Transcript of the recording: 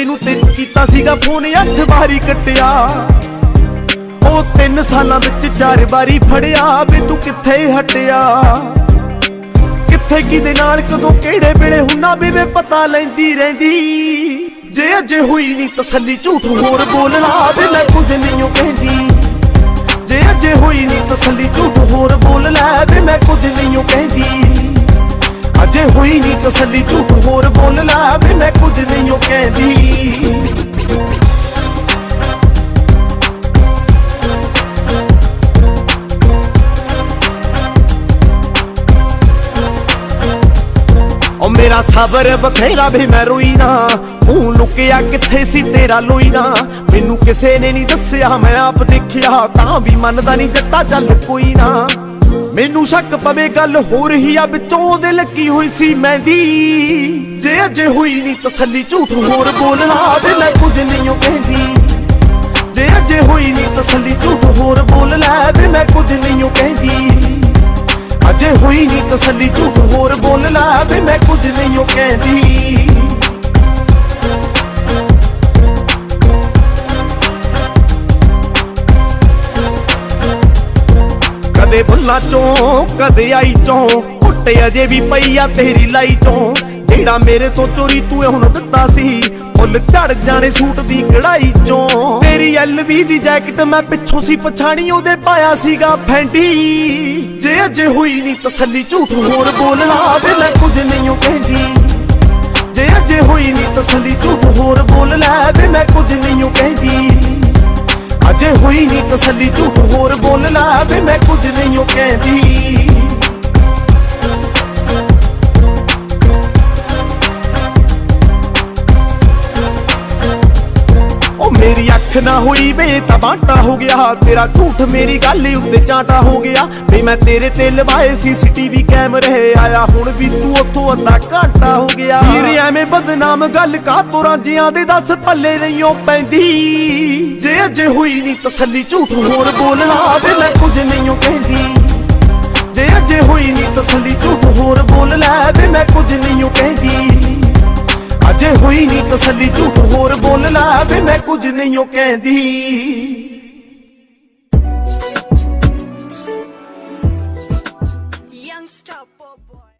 ਵਜੇ ਨੂੰ ਤੇ ਕੀਤਾ ਸੀਗਾ, ਫੋਨ 8 ਵਾਰੀ ਕੱਟਿਆ। ਉਹ 3 ਸਾਲਾਂ ਵਿੱਚ ਚਾਰ ਵਾਰੀ ਫੜਿਆ ਵੀ ਤੂੰ ਕਿੱਥੇ ਹਟਿਆ? ਕਿੱਥੇ ਕਿਦੇ ਨਾਲ, ਕਦੋਂ ਕਿਹੜੇ ਵੇਲੇ ਹੁੰਨਾ ਵੀ ਵੇ ਪਤਾ ਲੈਂਦੀ ਰਹਿੰਦੀ। ਜੇ ਅਜੇ ਹੋਈ ਨਹੀਂ ਤਸੱਲੀ, ਝੂਠ ਹੋਰ ਬੋਲ ਲਾ ਵੀ ਮੈਂ ਕੁਝ ਨਹੀਂ ਉਹ ਕਹਿੰਦੀ। ਜੇ ਅਜੇ ਹੋਈ ਨਹੀਂ ਤਸੱਲੀ, ਝੂਠ ਹੋਰ ਬੋਲ ਲੈ ਵੀ ਮੈਂ ਕੁਝ ਨਹੀਂ ਉਹ ਕਹਿੰਦੀ। ਅਜੇ ਹੋਈ ਨਹੀਂ ਤਸੱਲੀ, ਝੂਠ ਹੋਰ ਬੋਲ ਲੈ ਵੀ ਮੈਂ ਕੁਝ ਨਹੀਂ ਉਹ ਕਹਿੰਦੀ। ਓ ਮੇਰਾ ਸਬਰ ਬਥੇਰਾ ਵੀ ਮੈਂ ਰੋਈ ਨਾ ਤੂੰ ਲੁਕਿਆ ਕਿੱਥੇ ਸੀ ਤੇਰਾ ਲੋਈ ਨਾ ਮੈਨੂੰ ਕਿਸੇ ਨੇ ਨਹੀਂ ਦੱਸਿਆ, ਮੈਂ ਆਪ ਦੇਖਿਆ, ਤਾਂ ਵੀ ਮੰਨਦਾ ਨਹੀਂ ਜੱਟਾ ਚੱਲ ਕੋਈ ਨਾ। ਮੈਨੂੰ ਸ਼ੱਕ ਪਵੇ ਗੱਲ ਹੋ ਰਹੀ ਆ, ਵਿੱਚੋਂ ਦਿਲ ਕੀ ਹੋਈ ਸੀ ਮਹਿੰਦੀ। ਜੇ ਅਜੇ ਹੋਈ ਨਹੀਂ ਤਸੱਲੀ ਝੂਠ ਹੋਰ ਬੋਲਣਾ ਤੇ ਮੈਂ ਕੁਝ ਨਹੀਂ ਉਹ ਕਹਿੰਦੀ। ਜੇ ਅਜੇ ਹੋਈ ਨਹੀਂ ਤਸੱਲੀ ਝੂਠ ਹੋਰ ਬੋਲ ਲੈ ਵੀ ਮੈਂ ਕੁਝ ਨਹੀਂ ਉਹ ਕਹਿੰਦੀ। ਅਜੇ ਹੋਈ ਨਹੀਂ ਤਸੱਲੀ ਝੂਠ ਹੋਰ ਵੀ ਮੈਂ ਕੁਝ ਨਹੀਂ ਉਹ ਕਹਿੰਦੀ। ਕਦੇ ਬੁੱਲਾਂ ਚੋਂ, ਕਦੇ ਆਈ ਚੋਂ ਉੱਟੇ ਅਜੇ ਵੀ ਪਈ ਆ ਤੇਰੀ ਲਾਈ ਚੋਂ। ਜਿਹੜਾ ਮੇਰੇ ਤੋਂ ਚੋਰੀ ਤੂੰ ਹੁਣ ਦਿੱਤਾ ਸੀ ਫੁੱਲ ਝੜ ਜਾਣੇ ਸੂਟ ਦੀ ਕਢਾਈ ਚੋਂ। ਤੇਰੀ ਐਲਵੀ ਦੀ ਜੈਕਟ ਮੈਂ ਪਿੱਛੋਂ ਸੀ ਪਛਾਣੀ, ਉਹਦੇ ਪਾਇਆ ਸੀਗਾ ਫੈਂਟੀ। ਜੇ ਅਜੇ ਹੋਈ ਨਹੀਂ ਤਸੱਲੀ, ਝੂਠ ਹੋਰ ਬੋਲਣਾ ਤੇ ਮੈਂ ਕੁਝ ਨਹੀਂ ਕਹਿੰਦੀ। ਜੇ ਅਜੇ ਹੋਈ ਨਹੀਂ ਤਸੱਲੀ, ਝੂਠ ਹੋਰ ਬੋਲ ਲੈ ਵੀ ਮੈਂ ਕੁਝ ਨਹੀਂ ਉਹ ਕਹਿੰਦੀ। ਅਜੇ ਹੋਈ ਨਹੀਂ ਤਸੱਲੀ, ਝੂਠ ਹੋਰ ਬੋਲ ਲਾ ਵੀ ਮੈਂ ਕੁਝ ਨਹੀਂ ਉਹ ਕਹਿੰਦੀ। ਉਹ ਅੱਖ ਨਾ ਹੋਈ ਵੇ ਤਾਂ ਬਾਂਟਾ ਹੋ ਗਿਆ। ਤੇਰਾ ਝੂਠ ਮੇਰੀ ਗੱਲ ਉੱਤੇ ਚਾਟਾ ਹੋ ਗਿਆ। ਵੀ ਮੈਂ ਤੇਰੇ ਤੇ ਲਵਾਏ ਸੀਸੀਟੀਵੀ ਕੈਮਰੇ। ਆਇਆ ਹੁਣ ਵੀ ਤੂੰ ਉੱਥੋਂ ਅੱਧਾ ਘੰਟਾ ਹੋ ਗਿਆ। ਵੀਰ, ਐਵੇਂ ਬਦਨਾਮ ਗੱਲ ਕਾ ਤੋਰਾਂ ਜਿਆਂ ਦੇ ਦੱਸ ਪੱਲੇ ਨਹੀਂ ਪੈਂਦੀ। ਜੇ ਅਜੇ ਹੋਈ ਨਹੀਂ ਤਸੱਲੀ ਝੂਠ ਹੋਰ ਬੋਲਣਾ ਤੇ ਮੈਂ ਕੁਝ ਨਹੀਂ ਉਹ ਕਹਿੰਦੀ। ਜੇ ਅਜੇ ਹੋਈ ਨਹੀਂ ਤਸੱਲੀ ਝੂਠ ਹੋਰ ਬੋਲ ਲੈ ਵੀ, ਮੈਂ ਕੁਝ ਨਹੀਂ ਉਹ ਕਹਿੰਦੀ। ਅਜੇ ਹੋਈ ਨਹੀਂ ਤਸੱਲੀ ਝੂਠ ਹੋਰ ਬੋਲ ਲੈ ਵੀ ਮੈਂ ਕੁਝ ਨਹੀਂ ਉਹ ਕਹਿੰਦੀ।